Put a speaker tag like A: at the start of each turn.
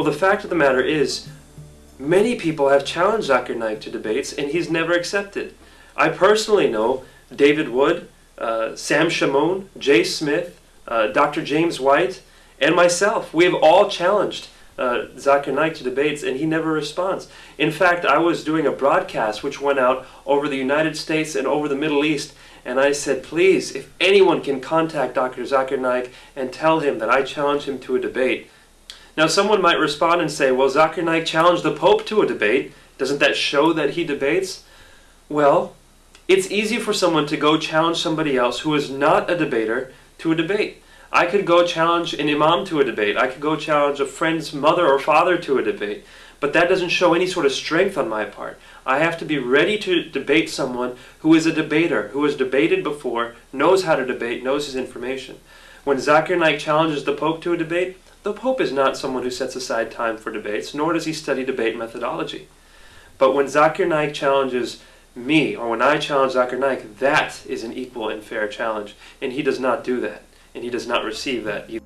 A: Well, the fact of the matter is, many people have challenged Zakir Naik to debates, and he's never accepted. I personally know David Wood, uh, Sam Shamoun, Jay Smith, uh, Dr. James White, and myself. We have all challenged uh, Zakir Naik to debates, and he never responds. In fact, I was doing a broadcast which went out over the United States and over the Middle East, and I said, please, if anyone can contact Dr. Zakir Naik and tell him that I challenge him to a debate. Now, someone might respond and say, well, Zakir Naik challenged the Pope to a debate. Doesn't that show that he debates? Well, it's easy for someone to go challenge somebody else who is not a debater to a debate. I could go challenge an imam to a debate. I could go challenge a friend's mother or father to a debate. But that doesn't show any sort of strength on my part. I have to be ready to debate someone who is a debater, who has debated before, knows how to debate, knows his information. When Zakir Naik challenges the Pope to a debate, the Pope is not someone who sets aside time for debates, nor does he study debate methodology. But when Zakir Naik challenges me, or when I challenge Zakir Naik, that is an equal and fair challenge. And he does not do that and he does not receive that either.